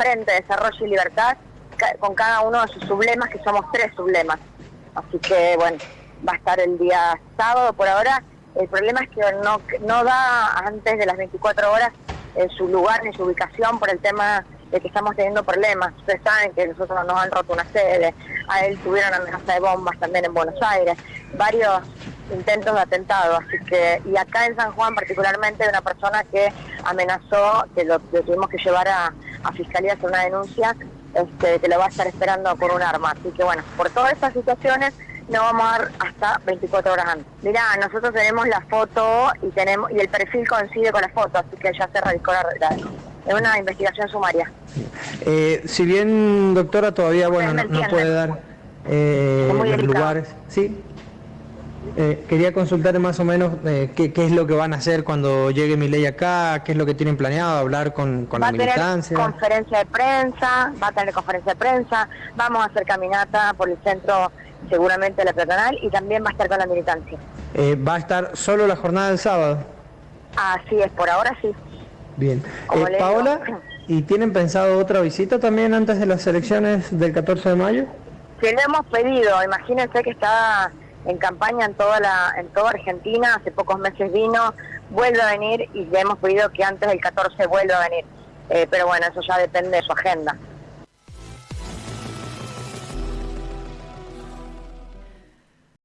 Frente, Desarrollo y Libertad, con cada uno de sus sublemas, que somos tres sublemas. Así que bueno, va a estar el día sábado por ahora. El problema es que no, no da antes de las 24 horas en su lugar ni su ubicación por el tema de que estamos teniendo problemas. Ustedes saben que nosotros nos han roto una sede, a él tuvieron amenaza de bombas también en Buenos Aires, varios intentos de atentado, así que, y acá en San Juan particularmente de una persona que amenazó, que lo, tuvimos que llevar a, a Fiscalía hacer una denuncia, este, que lo va a estar esperando con un arma. Así que bueno, por todas estas situaciones no vamos a dar hasta 24 horas antes. Mirá, nosotros tenemos la foto y tenemos y el perfil coincide con la foto, así que ya se radicó la, la es una investigación sumaria. Eh, si bien, doctora, todavía bueno no, puede dar eh, los lugares. Sí. Eh, quería consultar más o menos eh, qué, es lo que van a hacer cuando llegue mi ley acá, qué es lo que tienen planeado, hablar con, con la militancia. Va a tener conferencia de prensa, va a tener conferencia de prensa, vamos a hacer caminata por el centro seguramente la peatonal y también va a estar con la militancia. ¿Va a estar solo la jornada del sábado? Así es, por ahora sí. Bien. Eh, Paola, ¿y tienen pensado otra visita también antes de las elecciones del 14 de mayo? Sí, le hemos pedido, imagínense que está en campaña en toda la en toda Argentina, hace pocos meses vino, vuelve a venir y le hemos pedido que antes del 14 vuelva a venir. Eh, pero bueno, eso ya depende de su agenda.